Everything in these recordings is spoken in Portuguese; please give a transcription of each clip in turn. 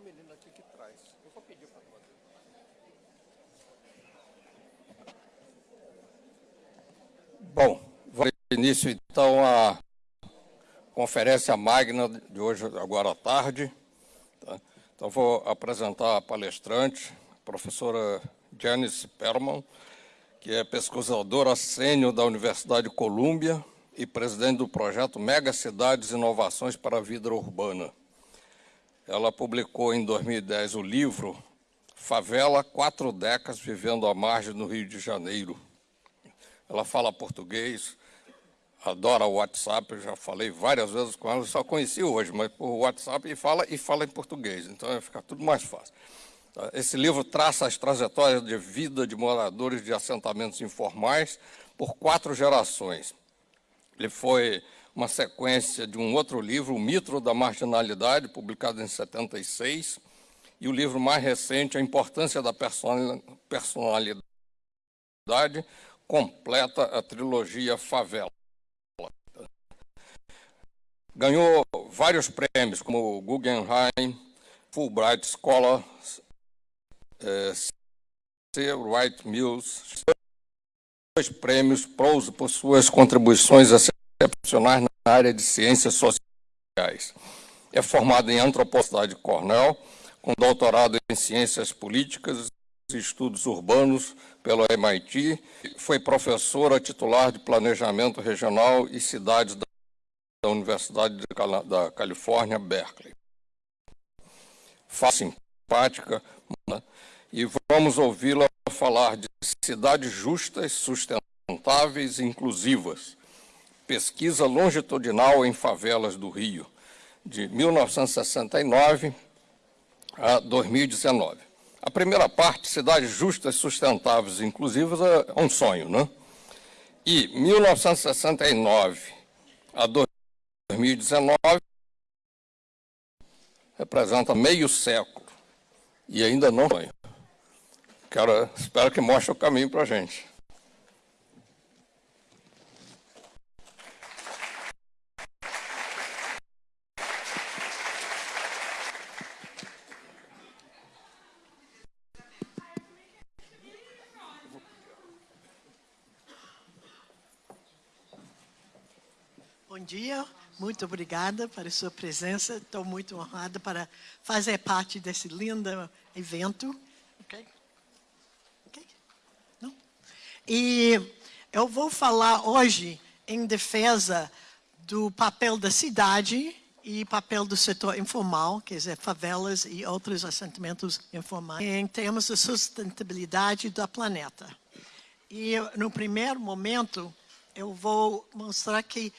menina aqui que traz. Eu vou pedir para. Bom, vamos início então a conferência magna de hoje, agora à tarde. Tá? Então, vou apresentar a palestrante, a professora Janice Perman, que é pesquisadora sênior da Universidade de Colômbia e presidente do projeto Mega Cidades Inovações para a Vida Urbana. Ela publicou em 2010 o livro Favela, Quatro Décadas Vivendo à Margem no Rio de Janeiro. Ela fala português, adora o WhatsApp, eu já falei várias vezes com ela, só conheci hoje, mas por WhatsApp e fala, e fala em português, então vai ficar tudo mais fácil. Esse livro traça as trajetórias de vida de moradores de assentamentos informais por quatro gerações. Ele foi uma sequência de um outro livro, O Mito da Marginalidade, publicado em 76, e o livro mais recente, A Importância da Personalidade, completa a trilogia Favela. Ganhou vários prêmios, como o Guggenheim, Fulbright Scholar, é, C. Wright Mills, dois prêmios Prose por suas contribuições excepcionais na área de ciências sociais. É formado em antropologia Cornell, com doutorado em ciências políticas e estudos urbanos pelo MIT. Foi professora titular de planejamento regional e cidades da Universidade da Califórnia, Berkeley. Fácil, simpática, né? e vamos ouvi-la falar de cidades justas, sustentáveis e inclusivas. Pesquisa longitudinal em favelas do Rio, de 1969 a 2019. A primeira parte, cidades justas, sustentáveis e inclusivas, é um sonho, né? E 1969 a 2019 representa meio século e ainda não sonho. Quero, espero que mostre o caminho para a gente. Bom dia, muito obrigada pela sua presença. Estou muito honrada para fazer parte desse lindo evento. E eu vou falar hoje em defesa do papel da cidade e papel do setor informal, quer dizer, favelas e outros assentamentos informais, em termos de sustentabilidade do planeta. E no primeiro momento, eu vou mostrar que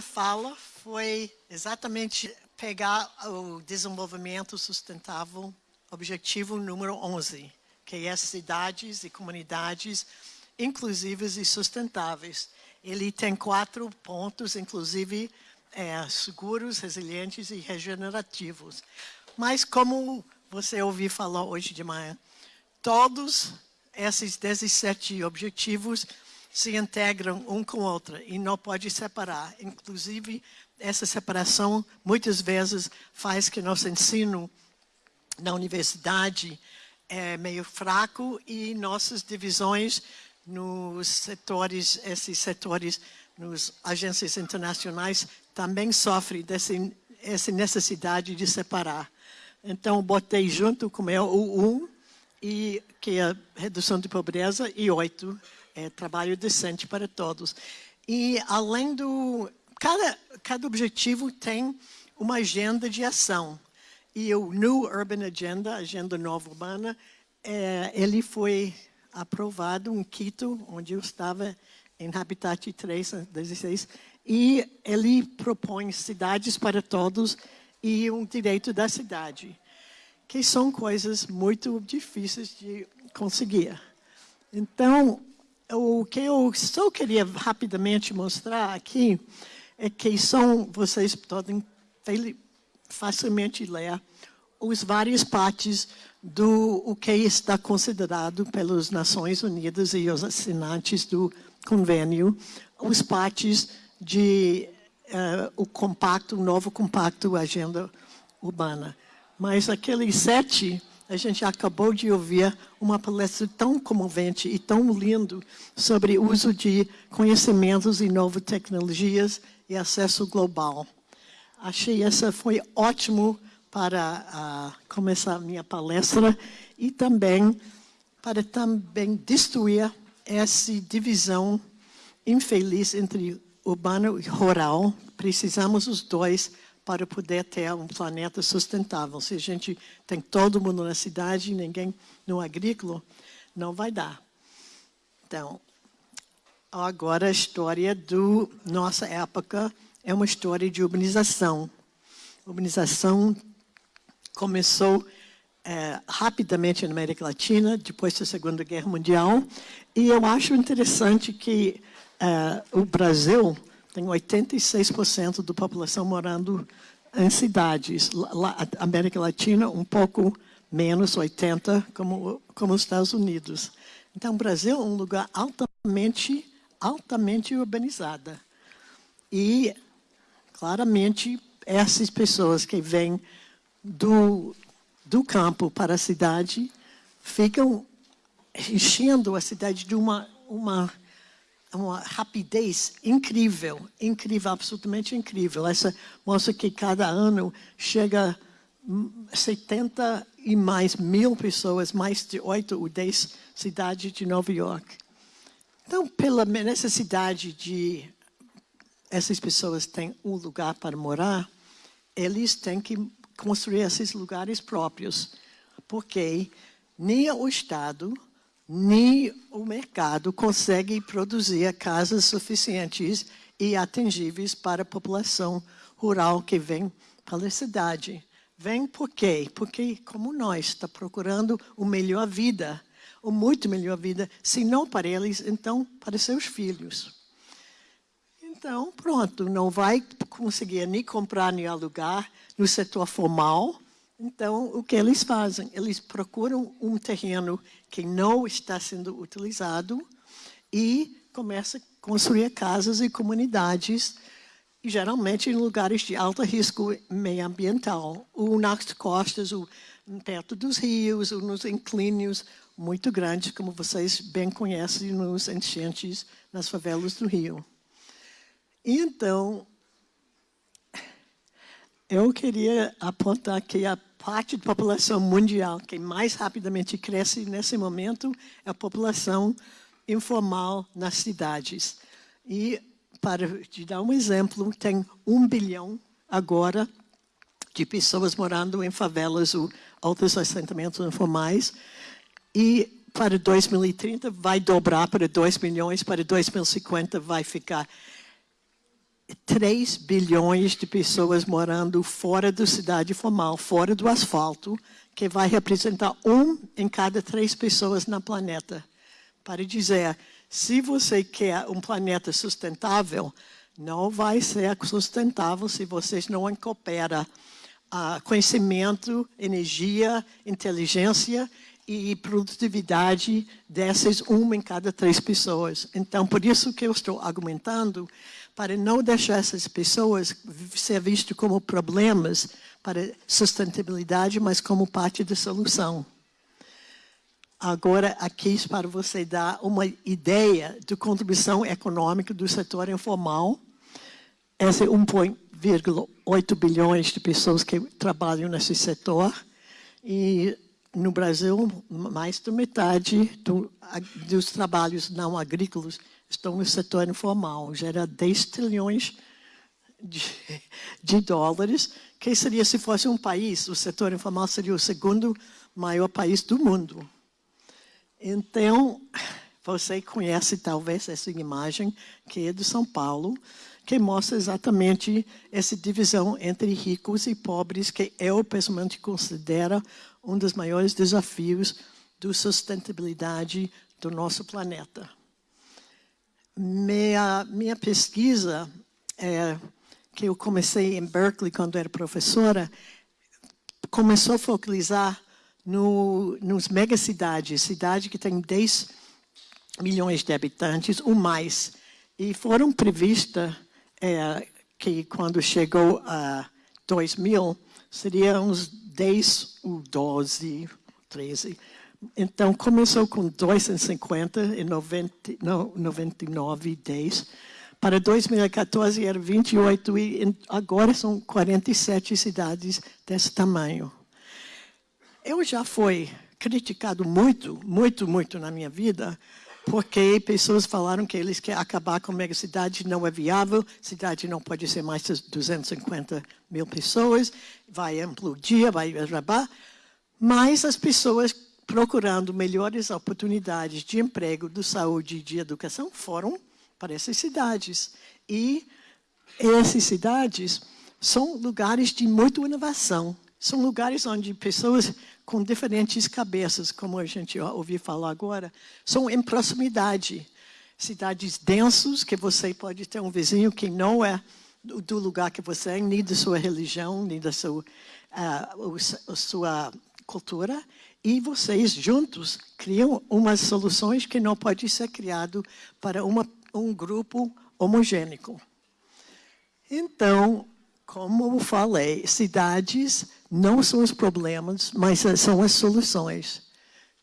fala foi exatamente pegar o desenvolvimento sustentável, objetivo número 11, que é cidades e comunidades inclusivas e sustentáveis. Ele tem quatro pontos, inclusive é, seguros, resilientes e regenerativos. Mas como você ouviu falar hoje de manhã, todos esses 17 objetivos se integram um com o outro e não pode separar. Inclusive, essa separação muitas vezes faz que nosso ensino na universidade é meio fraco e nossas divisões nos setores, esses setores, nos agências internacionais, também sofrem dessa necessidade de separar. Então, botei junto com o 1, e, que é a redução de pobreza, e 8, é trabalho decente para todos. E, além do... Cada, cada objetivo tem uma agenda de ação. E o New Urban Agenda, Agenda Nova Urbana, é, ele foi aprovado em Quito, onde eu estava em Habitat 3, 16, e ele propõe cidades para todos e um direito da cidade, que são coisas muito difíceis de conseguir. Então, o que eu só queria rapidamente mostrar aqui é que são, vocês podem facilmente ler, os várias partes do o que está considerado pelas Nações Unidas e os assinantes do convênio, os partes de uh, o compacto, o novo compacto Agenda Urbana. Mas aqueles sete A gente acabou de ouvir uma palestra tão comovente e tão lindo sobre o uso de conhecimentos e novas tecnologias e acesso global. Achei essa foi ótimo para uh, começar a minha palestra e também para também destruir essa divisão infeliz entre urbano e rural. Precisamos os dois para poder ter um planeta sustentável. Se a gente tem todo mundo na cidade e ninguém no agrícola, não vai dar. Então, agora a história do nossa época é uma história de urbanização. A urbanização começou é, rapidamente na América Latina, depois da Segunda Guerra Mundial, e eu acho interessante que é, o Brasil tem 86% da população morando em cidades. Lá, América Latina, um pouco menos, 80%, como, como os Estados Unidos. Então, o Brasil é um lugar altamente, altamente urbanizado. E, claramente, essas pessoas que vêm do, do campo para a cidade ficam enchendo a cidade de uma, uma uma rapidez incrível, incrível, absolutamente incrível. Essa mostra que cada ano chega 70 e mais mil pessoas, mais de 8 ou 10 cidades de Nova York. Então, pela necessidade de essas pessoas terem um lugar para morar, eles têm que construir esses lugares próprios, porque nem o Estado, nem o mercado consegue produzir casas suficientes e atingíveis para a população rural que vem para a cidade. Vem por quê? Porque, como nós, está procurando uma melhor vida, uma muito melhor vida, se não para eles, então para seus filhos. Então, pronto, não vai conseguir nem comprar nem alugar no setor formal, então, o que eles fazem? Eles procuram um terreno que não está sendo utilizado e começam a construir casas e comunidades, geralmente em lugares de alto risco meio ambiental, ou nas costas, ou perto dos rios, ou nos inclínios muito grandes, como vocês bem conhecem nos enchentes nas favelas do Rio. Então, eu queria apontar que a parte da população mundial que mais rapidamente cresce nesse momento é a população informal nas cidades. E, para te dar um exemplo, tem um bilhão agora de pessoas morando em favelas ou outros assentamentos informais. E para 2030 vai dobrar para 2 milhões, para 2050 vai ficar 3 bilhões de pessoas morando fora da cidade formal, fora do asfalto, que vai representar um em cada três pessoas no planeta. Para dizer, se você quer um planeta sustentável, não vai ser sustentável se vocês não incorporam uh, conhecimento, energia, inteligência e produtividade dessas uma em cada três pessoas. Então, por isso que eu estou argumentando para não deixar essas pessoas ser vistas como problemas para sustentabilidade, mas como parte da solução. Agora, aqui para você dar uma ideia da contribuição econômica do setor informal. Esse é 1,8 bilhões de pessoas que trabalham nesse setor. E no Brasil, mais da metade do, dos trabalhos não agrícolas estão no setor informal. Gera 10 trilhões de, de dólares, que seria se fosse um país, o setor informal seria o segundo maior país do mundo. Então, você conhece talvez essa imagem que é de São Paulo, que mostra exatamente essa divisão entre ricos e pobres, que eu pessoalmente considero um dos maiores desafios da sustentabilidade do nosso planeta. Minha, minha pesquisa, é, que eu comecei em Berkeley quando era professora, começou a focalizar no, nos megacidades, cidade que tem 10 milhões de habitantes ou mais. E foram previstas é, que quando chegou a 2000, seria uns 10 ou 12 13. Então, começou com 2,50 em 90, não, 99, 10. Para 2014 era 28 e agora são 47 cidades desse tamanho. Eu já fui criticado muito, muito, muito na minha vida, porque pessoas falaram que eles querem acabar com a megacidade, não é viável, cidade não pode ser mais de 250 mil pessoas, vai implodir, vai acabar. Mas as pessoas procurando melhores oportunidades de emprego, de saúde e de educação foram para essas cidades. E essas cidades são lugares de muita inovação. São lugares onde pessoas com diferentes cabeças, como a gente ouviu falar agora, são em proximidade. Cidades densos, que você pode ter um vizinho que não é do lugar que você é, nem da sua religião, nem da sua, uh, sua cultura, e vocês juntos criam umas soluções que não podem ser criado para uma, um grupo homogênico. Então, como eu falei, cidades não são os problemas, mas são as soluções.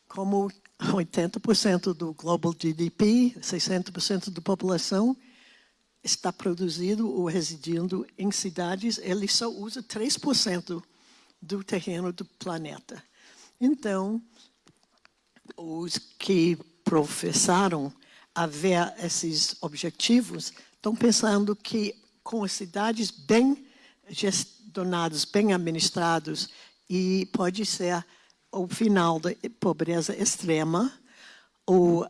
Como 80% do global GDP, 60% da população está produzido ou residindo em cidades, ele só usa 3% do terreno do planeta. Então, os que professaram haver esses objetivos estão pensando que com as cidades bem gestionados, bem administrados, e pode ser o final da pobreza extrema, ou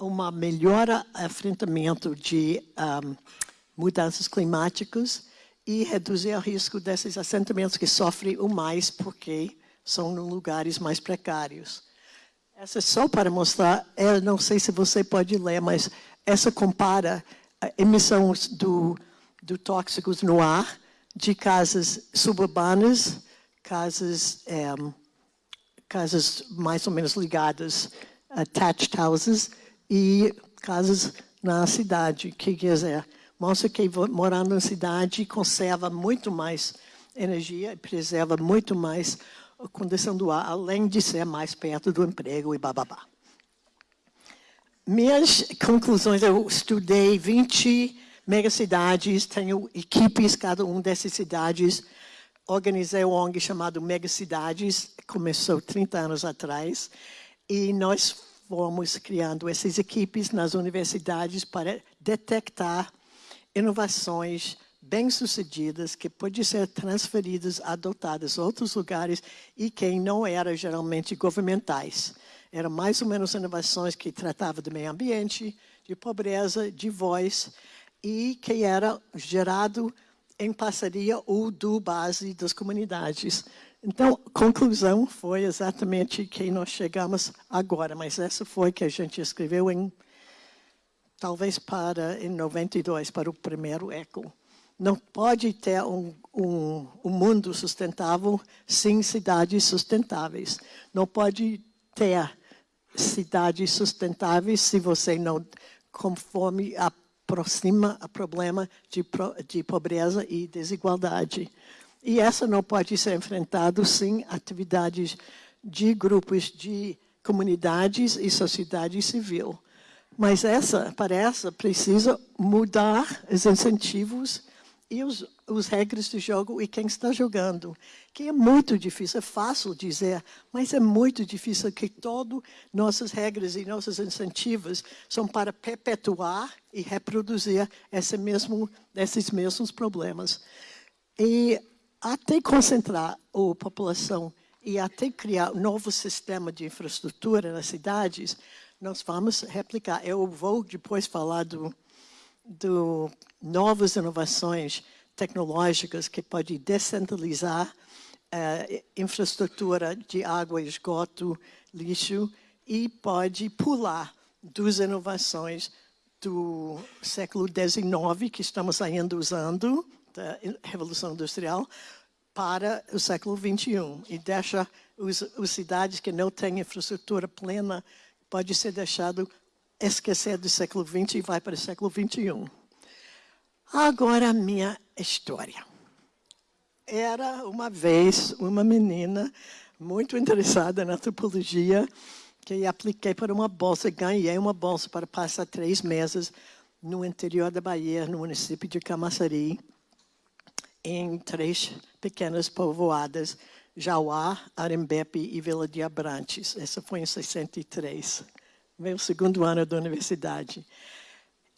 uma melhora enfrentamento de um, mudanças climáticas e reduzir o risco desses assentamentos que sofrem o mais porque são em lugares mais precários. Essa é só para mostrar, eu não sei se você pode ler, mas essa compara emissões do, do tóxicos no ar de casas suburbanas, casas, é, casas mais ou menos ligadas, attached houses, e casas na cidade, que quer dizer, mostra que morando na cidade conserva muito mais energia, preserva muito mais a condição do ar, além de ser mais perto do emprego e bababá. Minhas conclusões, eu estudei 20 megacidades, tenho equipes, cada uma dessas cidades. Organizei um ONG chamado Megacidades, começou 30 anos atrás, e nós fomos criando essas equipes nas universidades para detectar inovações bem-sucedidas que podem ser transferidas, adotadas a outros lugares e que não eram geralmente governamentais. Eram mais ou menos inovações que tratavam do meio ambiente, de pobreza, de voz, e que era gerado em parceria ou do base das comunidades. Então, a conclusão foi exatamente que nós chegamos agora, mas essa foi que a gente escreveu em, talvez para, em 92, para o primeiro ECO. Não pode ter um, um, um mundo sustentável sem cidades sustentáveis. Não pode ter cidades sustentáveis se você não conforme a aproxima o problema de, de pobreza e desigualdade. E essa não pode ser enfrentada sem atividades de grupos de comunidades e sociedade civil. Mas essa, para essa, precisa mudar os incentivos e os, os regras do jogo e quem está jogando. Que é muito difícil, é fácil dizer, mas é muito difícil que todas nossas regras e nossos incentivos são para perpetuar e reproduzir esse mesmo, esses mesmos problemas. E até concentrar a população e até criar um novo sistema de infraestrutura nas cidades, nós vamos replicar. Eu vou depois falar do, do novas inovações tecnológicas que podem descentralizar uh, infraestrutura de água, esgoto, lixo e pode pular duas inovações do século XIX que estamos ainda usando, da Revolução Industrial, para o século XXI e deixa os, as cidades que não têm infraestrutura plena pode ser deixado esquecer do século XX e vai para o século XXI. Agora minha história. Era uma vez uma menina muito interessada na antropologia, que apliquei para uma bolsa, ganhei uma bolsa para passar três meses no interior da Bahia, no município de Camaçari, em três pequenas povoadas, Jauá, Arembepe e Vila de Abrantes. Essa foi em 63, meu segundo ano da universidade.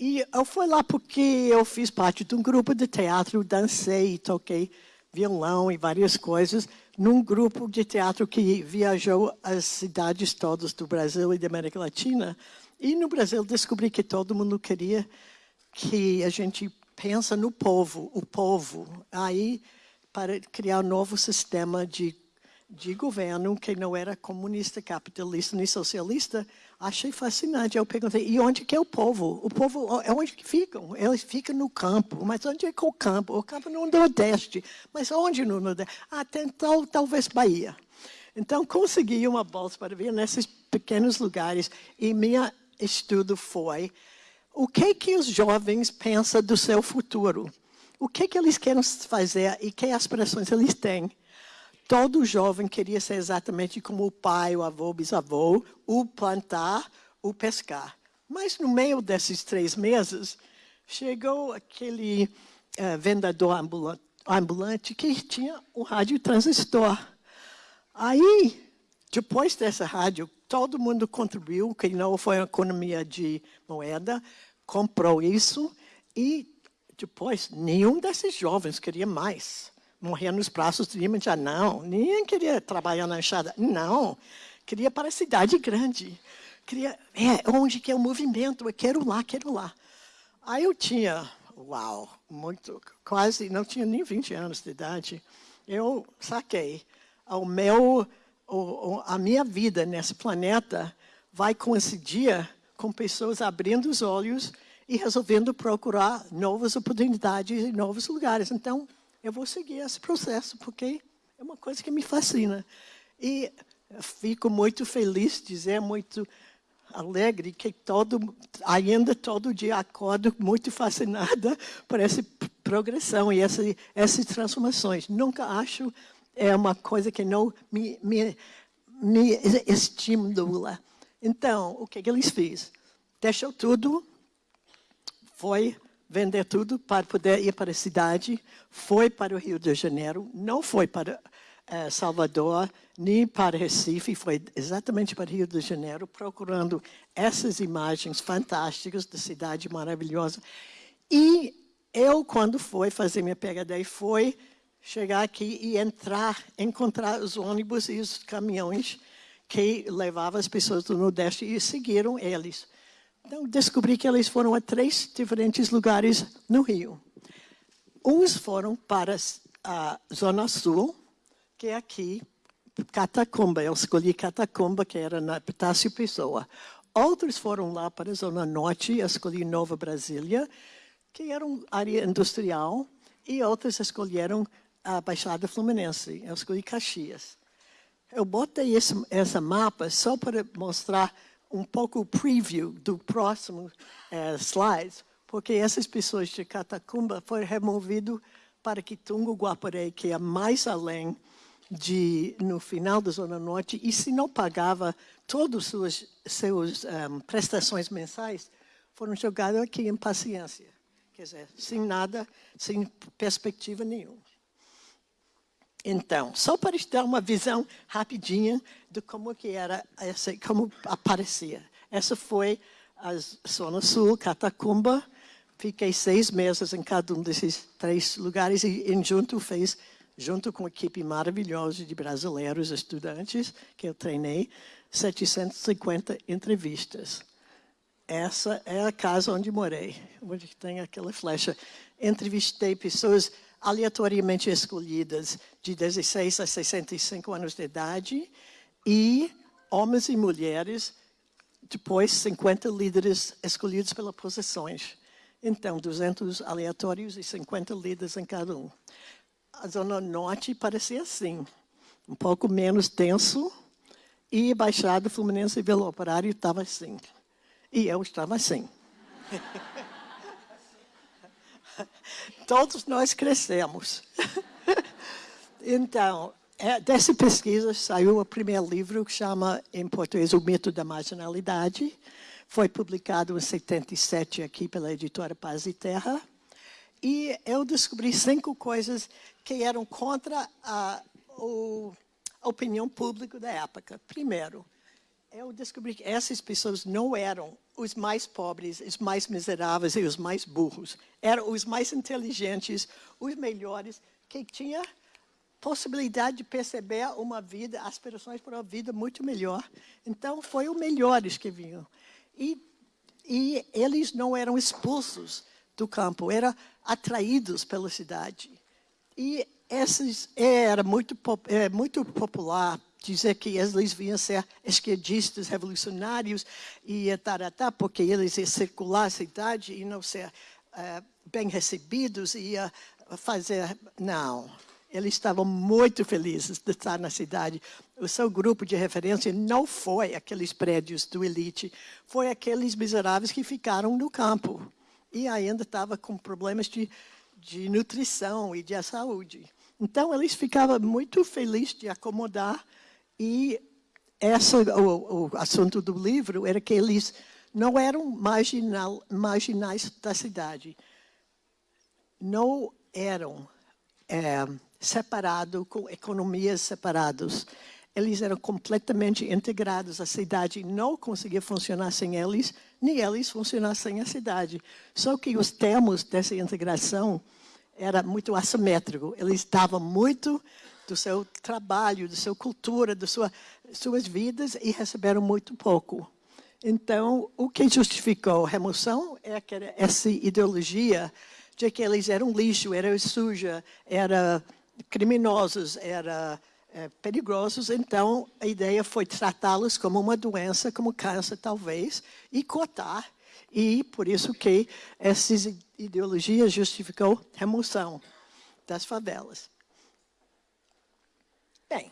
E eu fui lá porque eu fiz parte de um grupo de teatro, dancei, toquei violão e várias coisas, num grupo de teatro que viajou as cidades todas do Brasil e da América Latina. E no Brasil descobri que todo mundo queria que a gente pensa no povo, o povo. Aí, para criar um novo sistema de, de governo que não era comunista, capitalista nem socialista, achei fascinante. Eu perguntei, e onde que é o povo? O povo, é onde que ficam? Eles ficam no campo. Mas onde é que é o campo? O campo no Nordeste. Mas onde no Nordeste? Ah, tem tal, talvez Bahia. Então, consegui uma bolsa para vir nesses pequenos lugares. E meu estudo foi o que que os jovens pensam do seu futuro? O que que eles querem fazer e que aspirações eles têm? Todo jovem queria ser exatamente como o pai, o avô, o bisavô, o plantar, o pescar. Mas no meio desses três meses, chegou aquele uh, vendedor ambulante, que tinha um rádio transistor. Aí, depois dessa rádio, todo mundo contribuiu, que não foi uma economia de moeda, comprou isso e depois nenhum desses jovens queria mais morrer nos braços de Imoja, não. Ninguém queria trabalhar na enxada, não. Queria para a cidade grande. Queria, é, onde que é o movimento, eu quero lá, quero lá. Aí eu tinha, uau, muito, quase, não tinha nem 20 anos de idade. Eu saquei, o meu, o, a minha vida nesse planeta vai coincidir com pessoas abrindo os olhos e resolvendo procurar novas oportunidades em novos lugares. Então, eu vou seguir esse processo, porque é uma coisa que me fascina. E fico muito feliz, dizer, muito alegre, que todo, ainda todo dia acordo muito fascinada por essa progressão e essa, essas transformações. Nunca acho é uma coisa que não me, me, me estimula. Então, o que, que eles fizeram? Deixou tudo, foi vender tudo para poder ir para a cidade, foi para o Rio de Janeiro, não foi para uh, Salvador, nem para Recife, foi exatamente para o Rio de Janeiro, procurando essas imagens fantásticas da cidade maravilhosa. E eu, quando fui fazer minha PhD, foi chegar aqui e entrar, encontrar os ônibus e os caminhões que levavam as pessoas do Nordeste e seguiram eles. Então, descobri que eles foram a três diferentes lugares no Rio. Uns foram para a Zona Sul, que é aqui, Catacumba. Eu escolhi Catacumba, que era na Epitácio Pessoa. Outros foram lá para a Zona Norte, eu escolhi Nova Brasília, que era uma área industrial, e outros escolheram a Baixada Fluminense. Eu escolhi Caxias. Eu botei esse, esse mapa só para mostrar um pouco preview do próximo uh, slide, porque essas pessoas de Catacumba foram removidas para Quitungo, Guaporé, que é mais além de, no final da Zona Norte, e se não pagava todas as suas seus, um, prestações mensais, foram jogados aqui em paciência. Quer dizer, sem nada, sem perspectiva nenhuma. Então, só para te dar uma visão rapidinha de como que era, essa, como aparecia. Essa foi a Zona Sul, Catacumba. Fiquei seis meses em cada um desses três lugares e, em junto fez, junto com uma equipe maravilhosa de brasileiros estudantes que eu treinei, 750 entrevistas. Essa é a casa onde morei, onde tem aquela flecha. Entrevistei pessoas aleatoriamente escolhidas de 16 a 65 anos de idade e homens e mulheres, depois 50 líderes escolhidos pelas posições. Então, 200 aleatórios e 50 líderes em cada um. A Zona Norte parecia assim, um pouco menos denso, e Baixada Fluminense e Vila Operário estava assim. E eu estava assim. Todos nós crescemos. então, é, dessa pesquisa saiu o primeiro livro que chama, em português, O Mito da Marginalidade. Foi publicado em 77 aqui pela editora Paz e Terra. E eu descobri cinco coisas que eram contra a, a opinião pública da época. Primeiro, eu descobri que essas pessoas não eram os mais pobres, os mais miseráveis e os mais burros. Eram os mais inteligentes, os melhores, que tinham possibilidade de perceber uma vida, aspirações para uma vida muito melhor. Então, foi os melhores que vinham. E, e eles não eram expulsos do campo, eram atraídos pela cidade. E esses era muito, é, muito popular dizer que eles vinham ser esquerdistas, revolucionários e taratá, porque eles iam circular a cidade e não ser uh, bem recebidos, ia fazer... Não, eles estavam muito felizes de estar na cidade. O seu grupo de referência não foi aqueles prédios do elite, foi aqueles miseráveis que ficaram no campo e ainda estava com problemas de, de nutrição e de saúde. Então, eles ficavam muito felizes de acomodar e esse, o, o assunto do livro era que eles não eram marginal, marginais da cidade. Não eram é, separados, com economias separadas. Eles eram completamente integrados. A cidade não conseguia funcionar sem eles, nem eles funcionar sem a cidade. Só que os termos dessa integração era muito assimétrico. Eles estavam muito do seu trabalho, da sua cultura, das sua, suas vidas e receberam muito pouco. Então, o que justificou a remoção é essa ideologia de que eles eram lixo, eram suja, eram criminosos, eram é, perigosos. Então, a ideia foi tratá-los como uma doença, como câncer talvez, e cotar. E por isso que essas ideologias justificou remoção das favelas. Bem,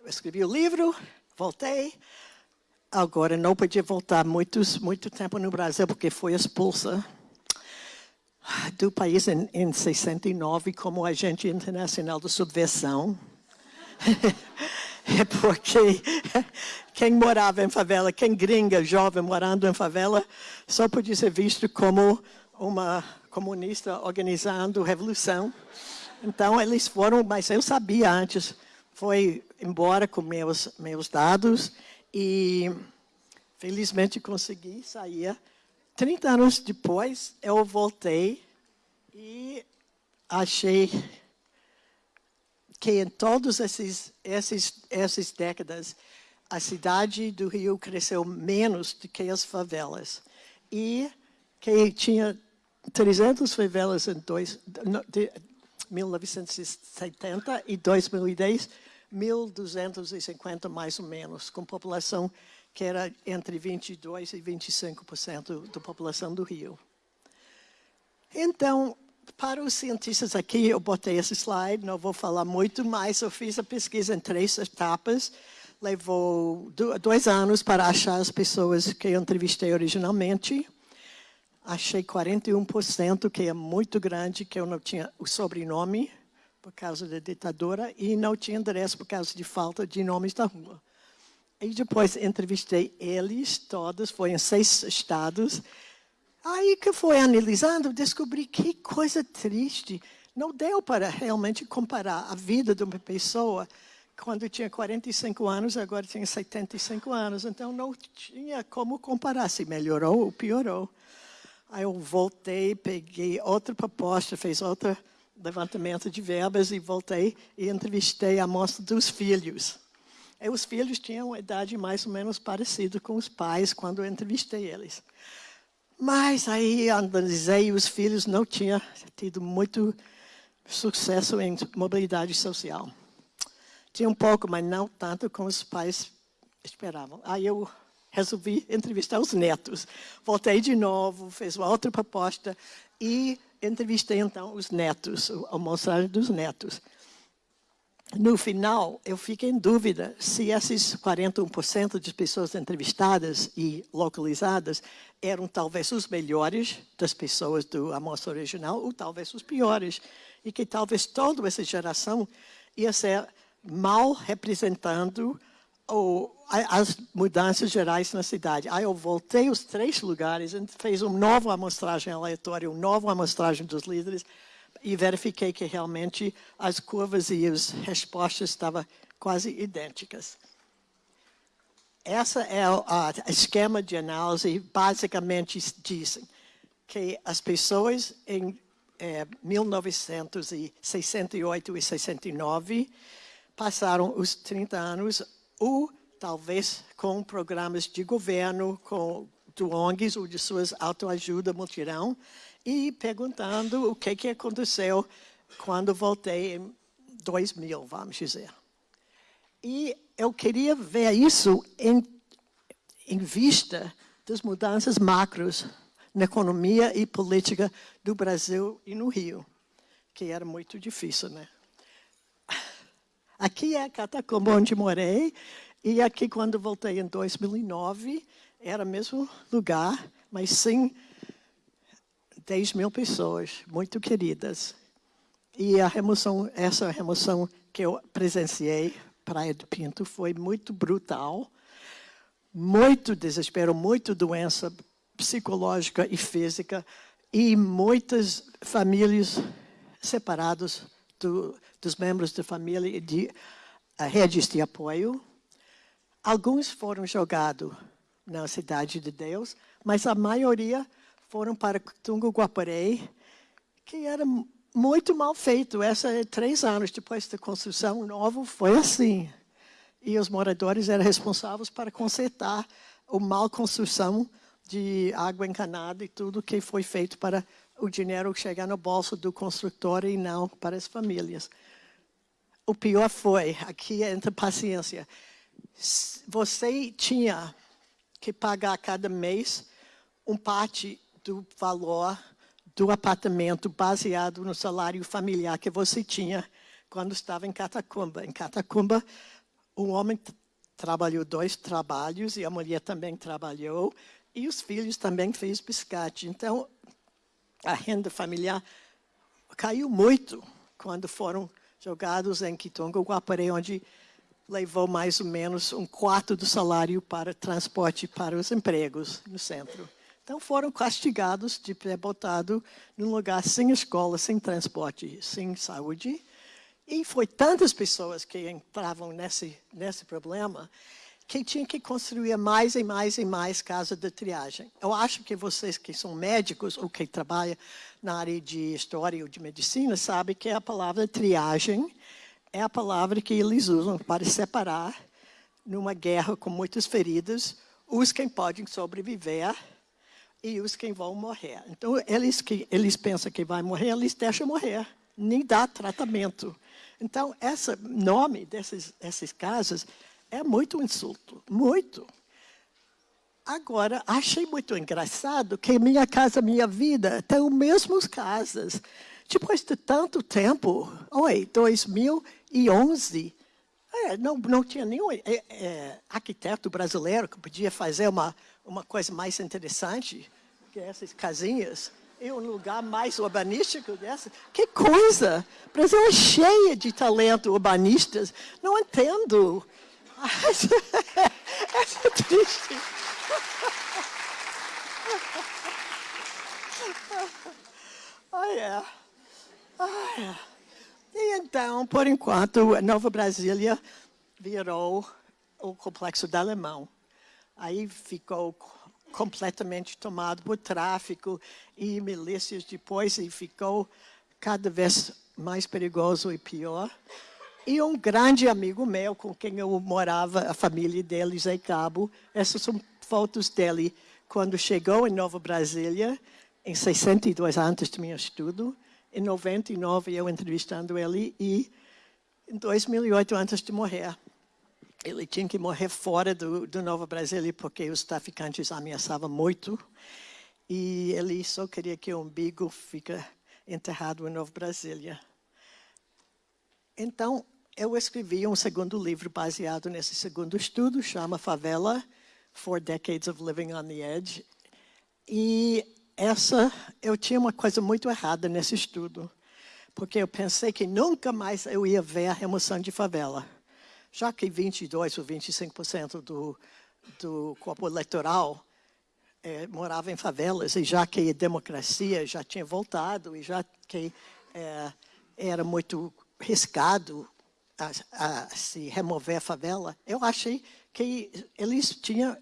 eu escrevi o livro, voltei. Agora, não podia voltar muitos, muito tempo no Brasil, porque foi expulsa do país em, em 69 como agente internacional de subversão. é porque quem morava em favela, quem gringa, jovem, morando em favela, só podia ser visto como uma comunista organizando revolução. Então, eles foram, mas eu sabia antes, foi embora com meus, meus dados e felizmente consegui sair. 30 anos depois, eu voltei e achei que em todas essas, essas, essas décadas, a cidade do Rio cresceu menos do que as favelas. E que tinha 300 favelas em dois, de 1970 e 2010, 1.250 mais ou menos, com população que era entre 22% e 25% da população do Rio. Então, para os cientistas aqui, eu botei esse slide, não vou falar muito mais, eu fiz a pesquisa em três etapas, levou dois anos para achar as pessoas que eu entrevistei originalmente, achei 41%, que é muito grande, que eu não tinha o sobrenome, por causa da ditadura e não tinha endereço por causa de falta de nomes da rua. E depois entrevistei eles todos, foi em seis estados. Aí que foi analisando, descobri que coisa triste. Não deu para realmente comparar a vida de uma pessoa quando tinha 45 anos, agora tinha 75 anos. Então, não tinha como comparar se melhorou ou piorou. Aí eu voltei, peguei outra proposta, fez outra levantamento de verbas e voltei e entrevistei a mostra dos filhos. E os filhos tinham uma idade mais ou menos parecida com os pais quando eu entrevistei eles. Mas aí analisei os filhos não tinham tido muito sucesso em mobilidade social. Tinha um pouco, mas não tanto como os pais esperavam. Aí eu resolvi entrevistar os netos. Voltei de novo, fiz uma outra proposta e entrevistei então os netos, a mostragem dos netos. No final, eu fiquei em dúvida se esses 41% de pessoas entrevistadas e localizadas eram talvez os melhores das pessoas do amostra original ou talvez os piores. E que talvez toda essa geração ia ser mal representando as mudanças gerais na cidade. Aí eu voltei os três lugares fez uma nova amostragem aleatória, uma nova amostragem dos líderes e verifiquei que realmente as curvas e as respostas estavam quase idênticas. Essa é o esquema de análise, basicamente dizem que as pessoas em é, 1968 e 69 passaram os 30 anos ou talvez com programas de governo, com do ONGs ou de suas autoajuda multirão, e perguntando o que, que aconteceu quando voltei em 2000, vamos dizer. E eu queria ver isso em, em vista das mudanças macros na economia e política do Brasil e no Rio, que era muito difícil, né? Aqui é a catacumba onde morei, e aqui quando voltei em 2009, era o mesmo lugar, mas sim 10 mil pessoas, muito queridas. E a remoção, essa remoção que eu presenciei Praia do Pinto foi muito brutal, muito desespero, muito doença psicológica e física e muitas famílias separadas do, dos membros da família e de uh, redes de apoio. Alguns foram jogados na Cidade de Deus, mas a maioria foram para Tungo Guaporé, que era muito mal feito. Essa é três anos depois da construção nova, foi assim. E os moradores eram responsáveis para consertar a mal construção de água encanada e tudo que foi feito para o dinheiro chegar no bolso do construtor e não para as famílias. O pior foi, aqui entra paciência, você tinha que pagar cada mês um parte do valor do apartamento baseado no salário familiar que você tinha quando estava em Catacumba. Em Catacumba, o homem trabalhou dois trabalhos e a mulher também trabalhou e os filhos também fez biscate. Então, a renda familiar caiu muito quando foram jogados em Kitonga, Guaporé, onde levou mais ou menos um quarto do salário para transporte para os empregos no centro. Então foram castigados de ter botado num lugar sem escola, sem transporte, sem saúde. E foi tantas pessoas que entravam nesse, nesse problema que tinha que construir mais e mais e mais casas de triagem. Eu acho que vocês que são médicos ou que trabalham na área de história ou de medicina sabem que a palavra triagem é a palavra que eles usam para separar, numa guerra com muitas feridas, os que podem sobreviver e os que vão morrer. Então, eles que eles pensam que vai morrer, eles deixam morrer, nem dá tratamento. Então, esse nome desses, desses casos é muito insulto, muito. Agora, achei muito engraçado que minha casa, minha vida, tem os mesmos casas. Depois de tanto tempo, oi, 2011, é, não, não tinha nenhum é, é, arquiteto brasileiro que podia fazer uma, uma coisa mais interessante que essas casinhas em um lugar mais urbanístico dessa. Que coisa! O Brasil é cheio de talento urbanistas. Não entendo. É triste. Oh, yeah. E então, por enquanto, Nova Brasília virou o complexo da Alemão. Aí ficou completamente tomado por tráfico e milícias depois e ficou cada vez mais perigoso e pior. E um grande amigo meu, com quem eu morava, a família dele, Zé Cabo, essas são fotos dele quando chegou em Nova Brasília, em 62, antes do meu estudo. Em 99, eu entrevistando ele e em 2008, antes de morrer ele tinha que morrer fora do, do Nova Brasília porque os traficantes ameaçavam muito. E ele só queria que o umbigo fique enterrado em Nova Brasília. Então, eu escrevi um segundo livro baseado nesse segundo estudo, chama Favela, Four Decades of Living on the Edge. E essa, eu tinha uma coisa muito errada nesse estudo. porque eu pensei que nunca mais eu ia ver a remoção de favela. Já que 22 ou 25% do, do corpo eleitoral é, morava em favelas, e já que a democracia já tinha voltado, e já que é, era muito riscado a, a, se remover a favela, eu achei que eles tinham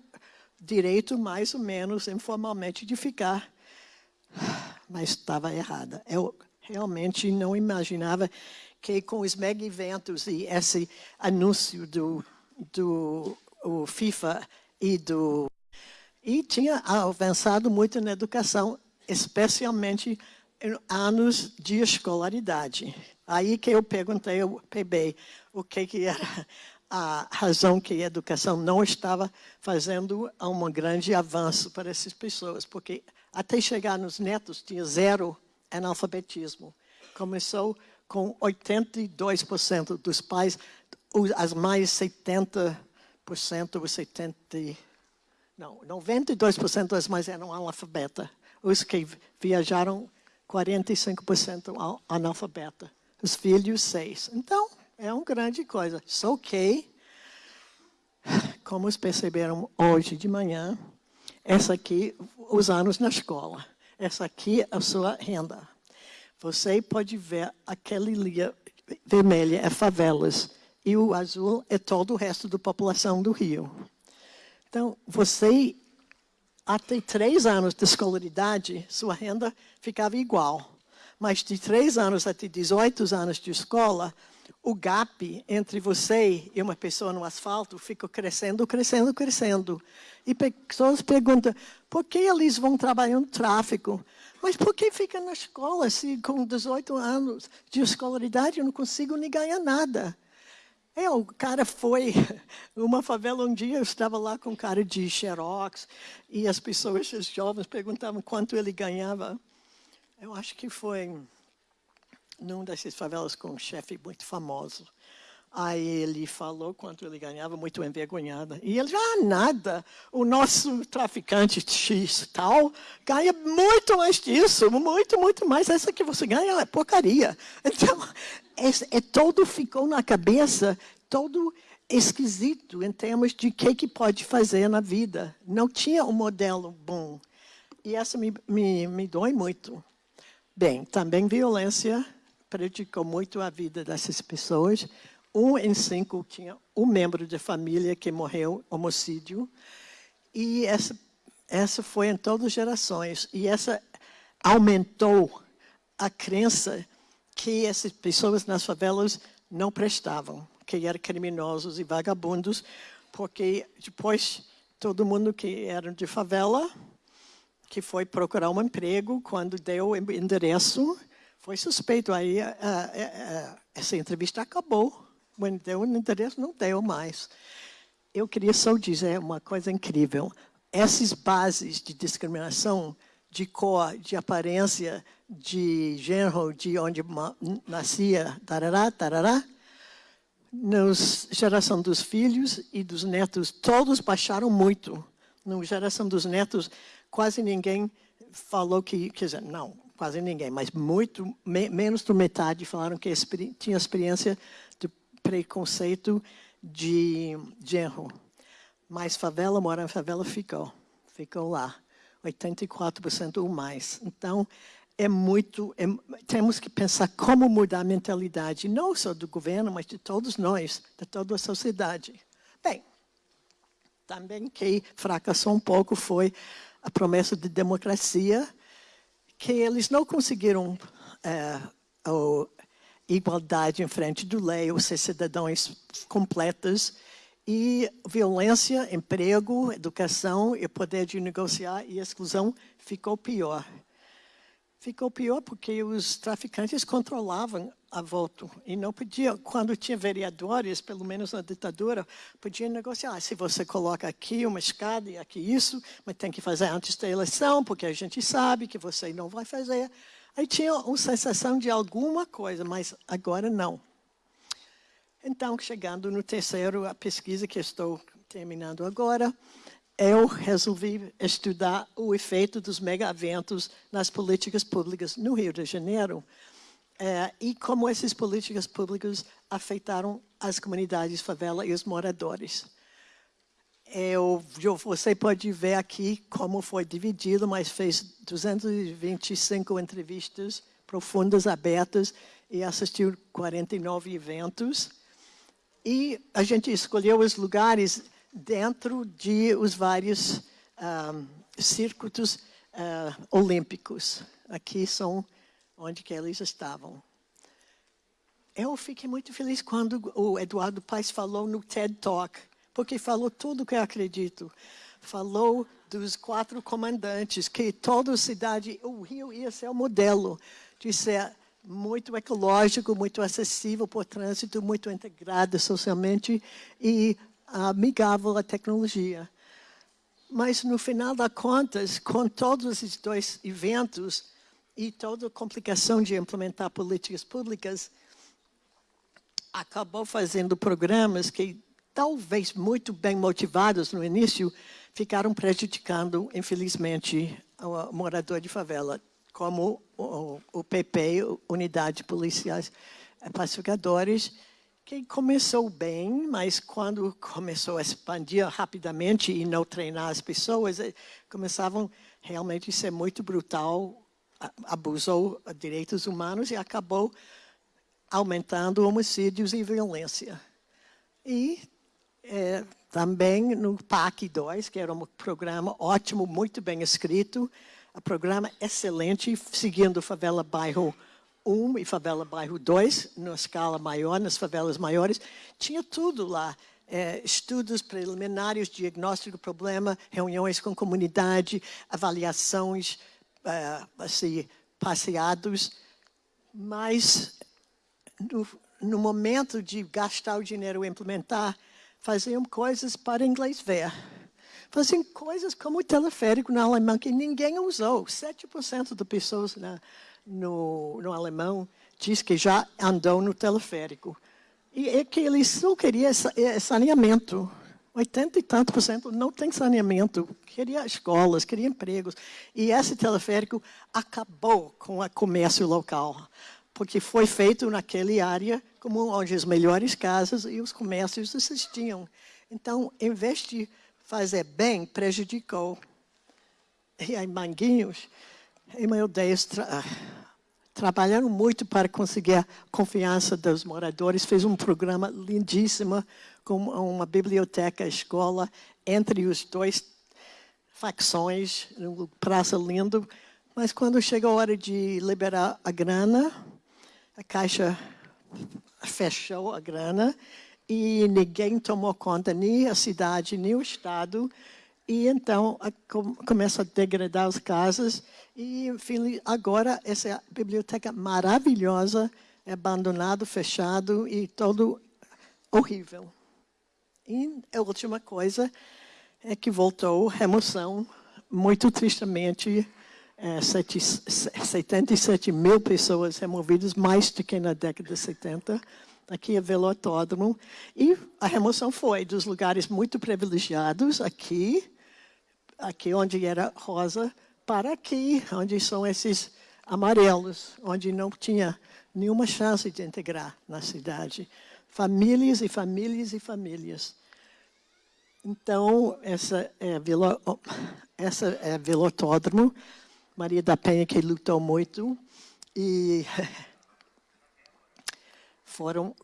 direito, mais ou menos, informalmente, de ficar. Mas estava errada. Eu realmente não imaginava que com os mega eventos e esse anúncio do, do FIFA e do... E tinha avançado muito na educação, especialmente em anos de escolaridade. Aí que eu perguntei ao PB o que, que era a razão que a educação não estava fazendo um grande avanço para essas pessoas, porque até chegar nos netos tinha zero analfabetismo. Começou com 82% dos pais, as mais 70% ou 70%, não, 92% das mães eram analfabetas. Os que viajaram, 45% analfabeta. Os filhos, 6%. Então, é uma grande coisa. Só que, como perceberam hoje de manhã, essa aqui, os anos na escola. Essa aqui é a sua renda. Você pode ver aquele linha vermelha é favelas e o azul é todo o resto da população do Rio. Então, você, até três anos de escolaridade, sua renda ficava igual. Mas de três anos até 18 anos de escola, o gap entre você e uma pessoa no asfalto fica crescendo, crescendo, crescendo. E pessoas perguntam, por que eles vão trabalhar no tráfico? Mas por que fica na escola se com 18 anos de escolaridade eu não consigo nem ganhar nada? É, o cara foi numa favela um dia, eu estava lá com um cara de xerox e as pessoas, os jovens, perguntavam quanto ele ganhava. Eu acho que foi num dessas favelas com um chefe muito famoso. Aí ele falou quanto ele ganhava, muito envergonhada. E ele, ah, nada, o nosso traficante X tal ganha muito mais disso, muito, muito mais. Essa que você ganha é porcaria. Então, é, é todo ficou na cabeça, todo esquisito em termos de o que, que pode fazer na vida. Não tinha um modelo bom. E essa me, me, me dói muito. Bem, também violência prejudicou muito a vida dessas pessoas, um em cinco tinha um membro de família que morreu homicídio. E essa, essa foi em todas as gerações. E essa aumentou a crença que essas pessoas nas favelas não prestavam, que eram criminosos e vagabundos, porque depois todo mundo que era de favela, que foi procurar um emprego, quando deu o endereço, foi suspeito. Aí a, a, a, essa entrevista acabou. O interesse, não deu mais. Eu queria só dizer uma coisa incrível. Essas bases de discriminação, de cor, de aparência, de gênero, de onde nascia, tarará, tarará, na geração dos filhos e dos netos, todos baixaram muito. Na geração dos netos, quase ninguém falou que, quer dizer, não, quase ninguém, mas muito, me, menos de metade falaram que experi tinha experiência preconceito de genro. Mas favela, morar em favela, ficou. Ficou lá. 84% ou mais. Então, é muito... É, temos que pensar como mudar a mentalidade, não só do governo, mas de todos nós, de toda a sociedade. Bem, também que fracassou um pouco foi a promessa de democracia, que eles não conseguiram é, igualdade em frente do lei, ou ser cidadãos completos, e violência, emprego, educação e poder de negociar e exclusão ficou pior. Ficou pior porque os traficantes controlavam a voto e não podia, quando tinha vereadores, pelo menos na ditadura, podia negociar. Se você coloca aqui uma escada e aqui isso, mas tem que fazer antes da eleição, porque a gente sabe que você não vai fazer. Aí tinha uma sensação de alguma coisa, mas agora não. Então, chegando no terceiro, a pesquisa que estou terminando agora, eu resolvi estudar o efeito dos mega-eventos nas políticas públicas no Rio de Janeiro. é, e como essas políticas públicas afetaram as comunidades favela e os moradores. Eu, você pode ver aqui como foi dividido, mas fez 225 entrevistas profundas, abertas, e assistiu 49 eventos. E a gente escolheu os lugares dentro de os vários um, ah, circuitos uh, olímpicos. Aqui são onde que eles estavam. Eu fiquei muito feliz quando o Eduardo Paes falou no TED Talk, porque falou tudo que eu acredito. Falou dos quatro comandantes, que toda cidade, o Rio ia ser o modelo de ser muito ecológico, muito acessível por trânsito, muito integrado socialmente e amigável à tecnologia. Mas, no final das contas, com todos esses dois eventos, e toda a complicação de implementar políticas públicas acabou fazendo programas que, talvez muito bem motivados no início, ficaram prejudicando, infelizmente, o morador de favela, como o, PP, Unidade Policiais Pacificadores, que começou bem, mas quando começou a expandir rapidamente e não treinar as pessoas, eh, começavam realmente a ser muito brutal abusou direitos humanos e acabou aumentando homicídios e violência. E é, também no PAC 2, que era um programa ótimo, muito bem escrito, um programa excelente, seguindo Favela Bairro 1 e Favela Bairro 2, na escala maior, nas favelas maiores, tinha tudo lá. É, estudos preliminares, diagnóstico do problema, reuniões com comunidade, avaliações, é, assim, passeados, mas no, no, momento de gastar o dinheiro e implementar, faziam coisas para inglês ver. Faziam coisas como o teleférico na Alemanha, que ninguém usou. 7% das pessoas na, no, no alemão diz que já andou no teleférico. E é que eles só queriam saneamento. 80 e tanto por cento não tem saneamento, queria escolas, queria empregos. E esse teleférico acabou com o comércio local, porque foi feito naquela área como onde as melhores casas e os comércios existiam. Então, em vez de fazer bem, prejudicou. E aí, Manguinhos e Deus, tra trabalharam muito para conseguir a confiança dos moradores, fez um programa lindíssimo com uma biblioteca escola entre os dois facções, um praça lindo, mas quando chegou a hora de liberar a grana, a Caixa fechou a grana e ninguém tomou conta, nem a cidade, nem o Estado, e então a, começa a degradar as casas e enfim, agora essa biblioteca maravilhosa é abandonado, fechado e todo horrível. E a última coisa é que voltou remoção, muito tristemente, é, 77 mil pessoas removidas, mais do que na década de 70, aqui é Velotódromo. E a remoção foi dos lugares muito privilegiados, aqui, aqui onde era rosa, para aqui, onde são esses amarelos, onde não tinha nenhuma chance de integrar na cidade famílias e famílias e famílias. Então, essa é, velo, essa é Velotódromo, Maria da Penha que lutou muito, e foram...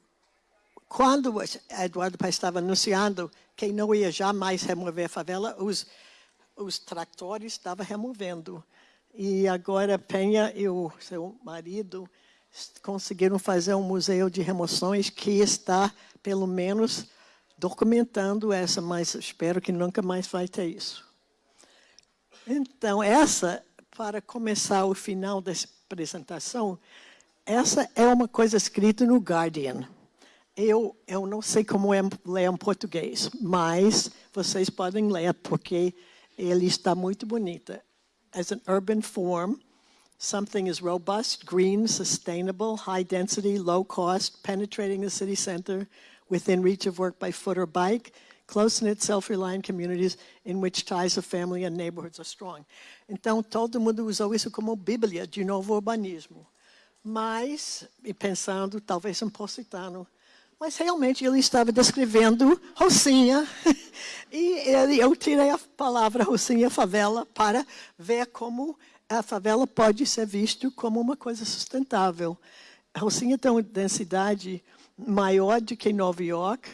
Quando Eduardo Paes estava anunciando que não ia jamais remover a favela, os, os tratores estavam removendo. E agora Penha e o seu marido conseguiram fazer um museu de remoções que está, pelo menos, documentando essa, mas espero que nunca mais vai ter isso. Então, essa, para começar o final dessa apresentação, essa é uma coisa escrita no Guardian. Eu, eu não sei como é ler em português, mas vocês podem ler, porque ele está muito bonita. As an urban form, Something is robust, green, sustainable, high density, low cost, penetrating the city center, within reach of work by foot or bike, close-knit, self-reliant communities in which ties of family and neighborhoods are strong. Então, todo mundo usou isso como bíblia de novo urbanismo. mas, e pensando, talvez um positano, mas realmente ele estava descrevendo Rocinha, e ele, eu tirei a palavra Rocinha favela para ver como a favela pode ser vista como uma coisa sustentável. Rocinha tem uma densidade maior do que Nova York,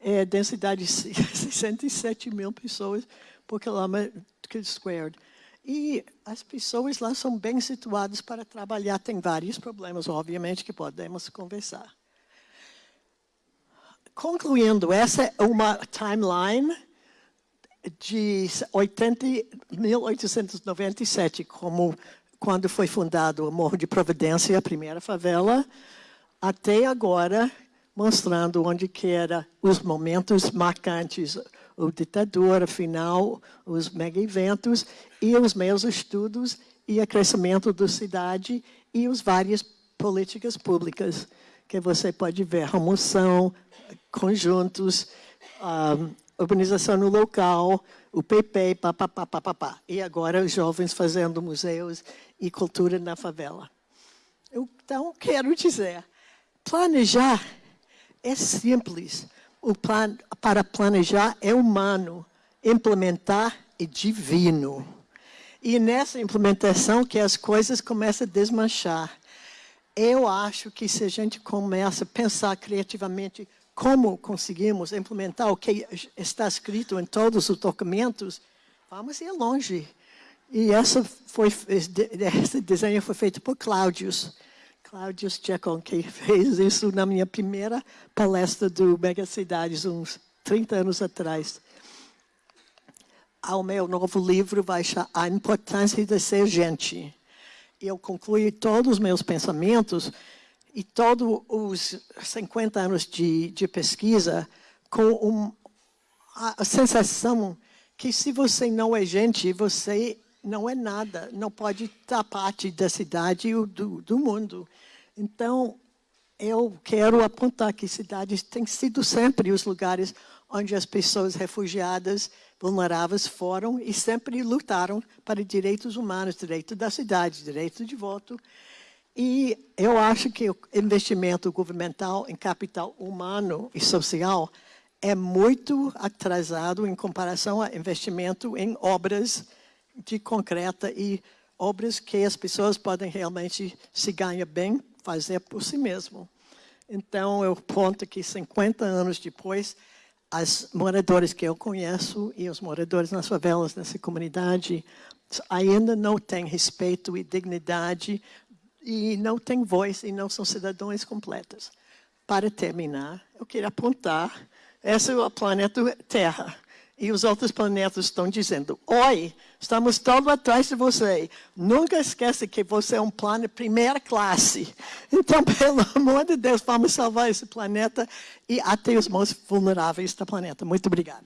é densidade de 67 mil pessoas por quilômetro squared. E as pessoas lá são bem situadas para trabalhar. Tem vários problemas, obviamente, que podemos conversar. Concluindo, essa é uma timeline de 80, 1897, como quando foi fundado o Morro de Providência, a primeira favela, até agora, mostrando onde que era os momentos marcantes, o ditadura final, os mega-eventos e os meus estudos e o crescimento da cidade e as várias políticas públicas que você pode ver, remoção, conjuntos, um, urbanização no local, o PP, papapá, papapá. E agora os jovens fazendo museus e cultura na favela. Então, quero dizer, planejar é simples. O plan, para planejar é humano, implementar é divino. E nessa implementação que as coisas começam a desmanchar. Eu acho que se a gente começa a pensar criativamente como conseguimos implementar o que está escrito em todos os documentos, vamos ir longe. E essa foi, esse desenho foi feito por Cláudius. Cláudio que fez isso na minha primeira palestra do Mega Cidades, uns 30 anos atrás. O meu novo livro vai A Importância de Ser Gente. Eu concluí todos os meus pensamentos e todos os 50 anos de, de pesquisa com um, a sensação que se você não é gente, você não é nada, não pode estar parte da cidade ou do, do mundo. Então, eu quero apontar que cidades têm sido sempre os lugares onde as pessoas refugiadas, vulneráveis foram e sempre lutaram para direitos humanos, direito da cidade, direito de voto. E eu acho que o investimento governamental em capital humano e social é muito atrasado em comparação ao investimento em obras de concreta e obras que as pessoas podem realmente se ganhar bem fazer por si mesmo. Então, eu ponto que 50 anos depois, as moradores que eu conheço e os moradores nas favelas nessa comunidade ainda não têm respeito e dignidade e não têm voz e não são cidadãos completos. Para terminar, eu queria apontar, esse é o planeta Terra e os outros planetas estão dizendo, oi, estamos todos atrás de você. Nunca esqueça que você é um planeta primeira classe. Então, pelo amor de Deus, vamos salvar esse planeta e até os mais vulneráveis do planeta. Muito obrigado.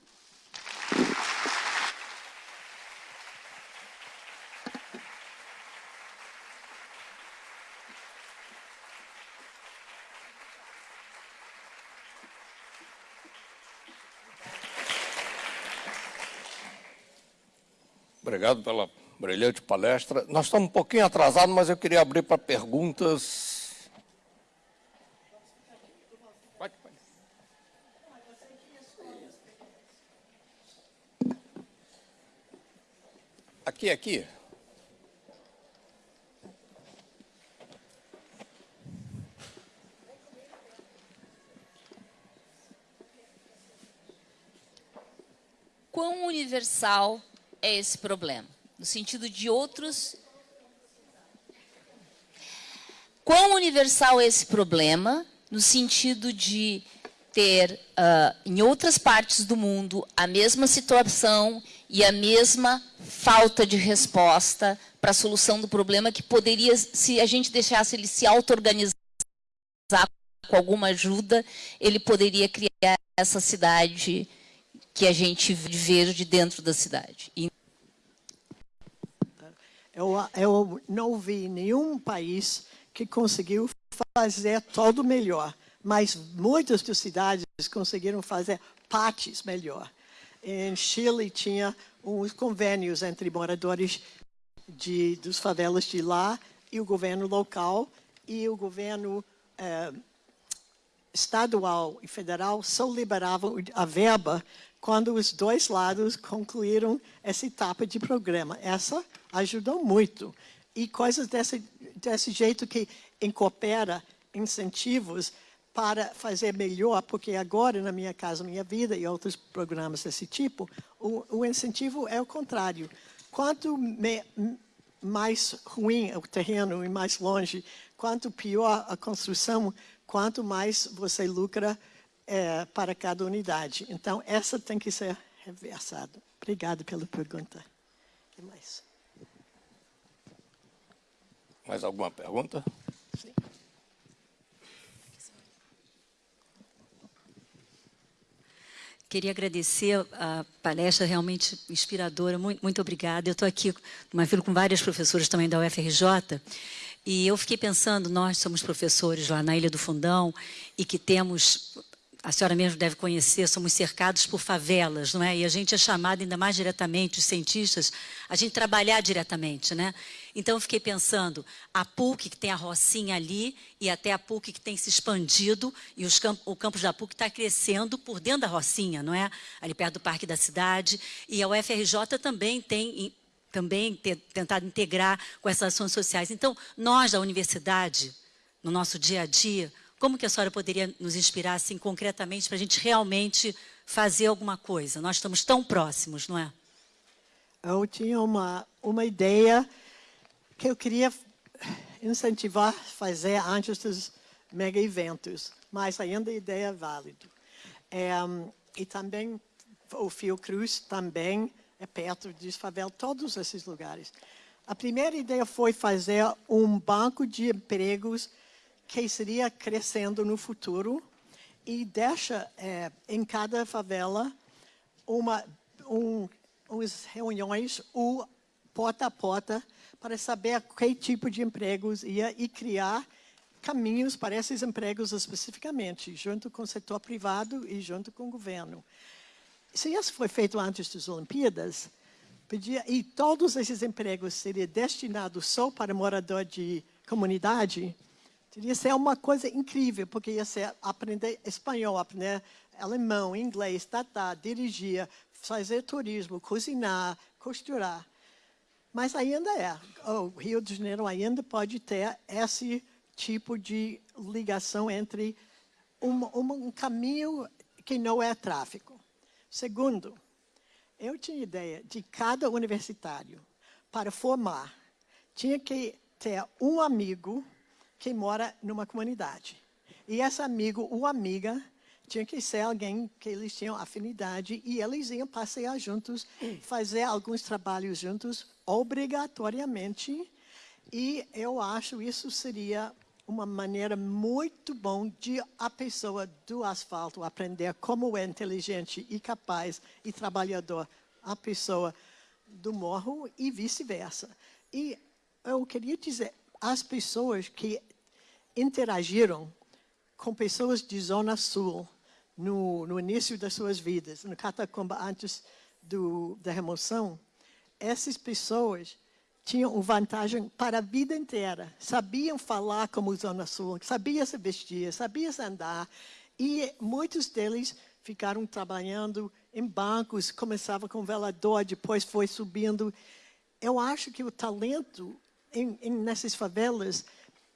Obrigado pela brilhante palestra. Nós estamos um pouquinho atrasados, mas eu queria abrir para perguntas. Pode, pode. Aqui, aqui. Quão universal é esse problema? No sentido de outros... Quão universal é esse problema? No sentido de ter, uh, em outras partes do mundo, a mesma situação e a mesma falta de resposta para a solução do problema que poderia, se a gente deixasse ele se auto-organizar com alguma ajuda, ele poderia criar essa cidade que a gente vê de dentro da cidade. Eu, eu não vi nenhum país que conseguiu fazer todo melhor, mas muitas das cidades conseguiram fazer partes melhor. Em Chile tinha uns convênios entre moradores de, dos favelas de lá e o governo local, e o governo eh, estadual e federal só liberavam a verba quando os dois lados concluíram essa etapa de programa. Essa ajudou muito. E coisas desse, desse jeito que incorpora incentivos para fazer melhor, porque agora, na Minha Casa Minha Vida e outros programas desse tipo, o, o incentivo é o contrário. Quanto me, mais ruim o terreno e mais longe, quanto pior a construção, quanto mais você lucra é, para cada unidade. Então, essa tem que ser reversada. Obrigada pela pergunta. O que mais? Mais alguma pergunta? Sim. Queria agradecer a palestra realmente inspiradora. Muito, muito obrigada. Eu estou aqui numa fila com várias professoras também da UFRJ e eu fiquei pensando, nós somos professores lá na Ilha do Fundão e que temos, a senhora mesmo deve conhecer, somos cercados por favelas, não é? E a gente é chamado ainda mais diretamente, os cientistas, a gente trabalhar diretamente, né? Então eu fiquei pensando, a PUC que tem a Rocinha ali e até a PUC que tem se expandido e camp o campus da PUC está crescendo por dentro da Rocinha, não é? Ali perto do Parque da Cidade. E a UFRJ também tem também ter, tentado integrar com essas ações sociais. Então, nós da universidade, no nosso dia a dia, como que a senhora poderia nos inspirar, assim, concretamente, para a gente realmente fazer alguma coisa? Nós estamos tão próximos, não é? Eu tinha uma, uma ideia que eu queria incentivar fazer antes dos mega eventos, mas ainda a ideia é válida. É, e também o Fiocruz também é perto de favela, todos esses lugares. A primeira ideia foi fazer um banco de empregos que seria crescendo no futuro e deixa é, em cada favela uma um, umas reuniões o porta a porta para saber que tipo de empregos ia e criar caminhos para esses empregos especificamente, junto com o setor privado e junto com o governo. Se isso foi feito antes das Olimpíadas, podia, e todos esses empregos seriam destinados só para morador de comunidade, teria ser uma coisa incrível, porque ia ser aprender espanhol, aprender alemão, inglês, tatá, dirigir, fazer turismo, cozinhar, costurar. Mas ainda é, o Rio de Janeiro ainda pode ter esse tipo de ligação entre um, um caminho que não é tráfico. Segundo, eu tinha ideia de cada universitário, para formar, tinha que ter um amigo que mora numa comunidade. E esse amigo ou amiga tinha que ser alguém que eles tinham afinidade e eles iam passear juntos, fazer alguns trabalhos juntos, obrigatoriamente. E eu acho isso seria uma maneira muito bom de a pessoa do asfalto aprender como é inteligente e capaz e trabalhador a pessoa do morro e vice-versa. E eu queria dizer, as pessoas que interagiram com pessoas de Zona Sul no, no início das suas vidas, no catacumba antes do, da remoção, essas pessoas tinham vantagem para a vida inteira. Sabiam falar como Zona Sul, sabiam se vestir, sabiam se andar. E muitos deles ficaram trabalhando em bancos, começava com velador, depois foi subindo. Eu acho que o talento em, em, nessas favelas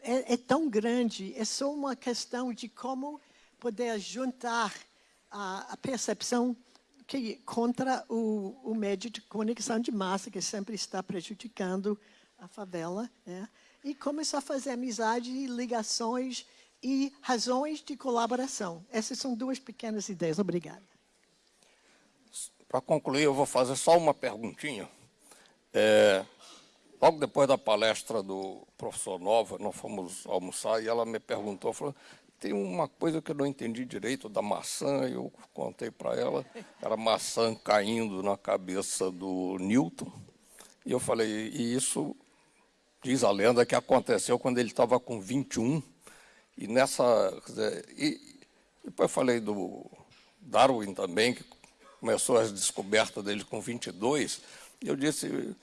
é, é, tão grande, é só uma questão de como poder juntar a, a percepção que contra o, o médio de comunicação de massa, que sempre está prejudicando a favela, né? e começar a fazer amizade, ligações e razões de colaboração. Essas são duas pequenas ideias. Obrigada. Para concluir, eu vou fazer só uma perguntinha. É, logo depois da palestra do professor Nova, nós fomos almoçar e ela me perguntou, falou, tem uma coisa que eu não entendi direito da maçã, eu contei para ela, era maçã caindo na cabeça do Newton, e eu falei, e isso diz a lenda que aconteceu quando ele estava com 21, e nessa, dizer, e depois falei do Darwin também, que começou as descobertas dele com 22, e eu disse,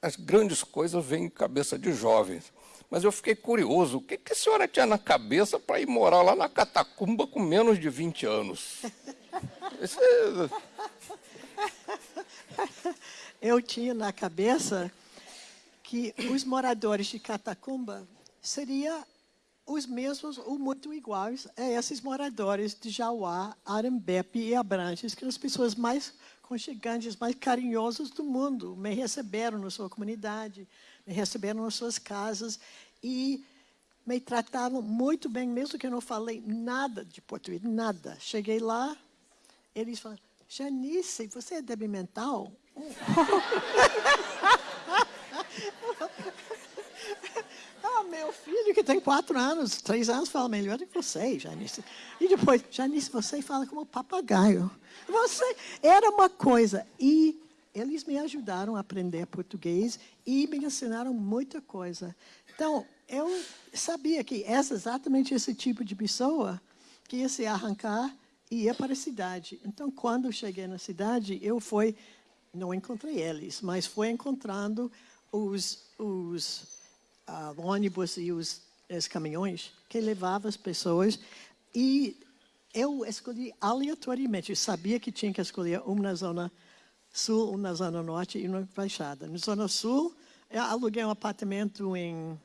as grandes coisas vêm em cabeça de jovens, Mas eu fiquei curioso, o que, que a senhora tinha na cabeça para ir morar lá na Catacumba com menos de 20 anos? É... Eu tinha na cabeça que os moradores de Catacumba seriam os mesmos ou muito iguais a esses moradores de Jauá, Arembepe e Abrantes, que são as pessoas mais conchegantes, mais carinhosas do mundo. Me receberam na sua comunidade, me receberam nas suas casas e me trataram muito bem, mesmo que eu não falei nada de português, nada. Cheguei lá, eles falaram, Janice, você é débil mental? meu filho que tem quatro anos, três anos, fala melhor do que você, Janice. E depois, Janice, você fala como papagaio. Você era uma coisa. E eles me ajudaram a aprender português e me ensinaram muita coisa. Então, eu sabia que é exatamente esse tipo de pessoa que ia se arrancar e ia para a cidade. Então, quando cheguei na cidade, eu fui, não encontrei eles, mas fui encontrando os, os uh, ônibus e os, os caminhões que levavam as pessoas e eu escolhi aleatoriamente. Eu sabia que tinha que escolher uma na zona sul, uma na zona norte e uma baixada. Na zona sul, eu aluguei um apartamento em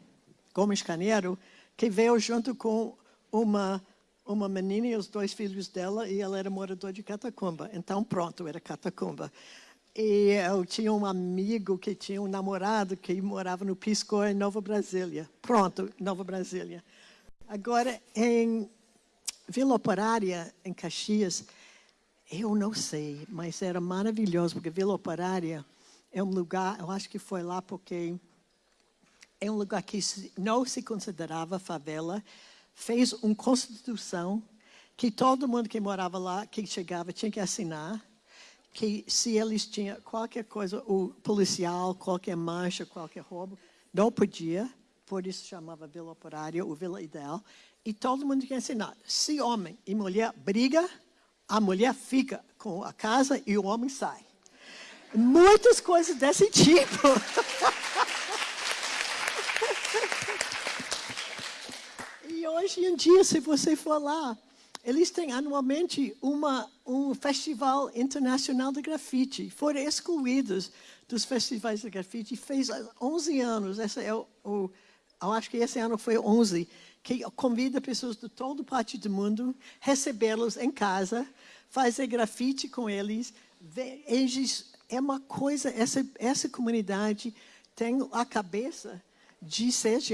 Gomes Caneiro, que veio junto com uma uma menina e os dois filhos dela, e ela era moradora de Catacumba. Então, pronto, era Catacumba. E eu tinha um amigo que tinha um namorado que morava no Pisco, em Nova Brasília. Pronto, Nova Brasília. Agora, em Vila Operária, em Caxias, eu não sei, mas era maravilhoso, porque Vila Operária é um lugar, eu acho que foi lá porque é um lugar que não se considerava favela, fez uma constituição que todo mundo que morava lá, que chegava, tinha que assinar, que se eles tinham qualquer coisa, o policial, qualquer mancha, qualquer roubo, não podia, por isso chamava Vila Operária, ou Vila Ideal, e todo mundo tinha assinar. Se homem e mulher briga, a mulher fica com a casa e o homem sai. Muitas coisas desse tipo. e hoje em dia, se você for lá, eles têm anualmente uma, um festival internacional de grafite. Foram excluídos dos festivais de grafite. Fez 11 anos, é o, o, eu acho que esse ano foi 11, que convida pessoas de toda parte do mundo, recebê-los em casa, fazer grafite com eles. Eles, é uma coisa, essa, essa comunidade tem a cabeça de ser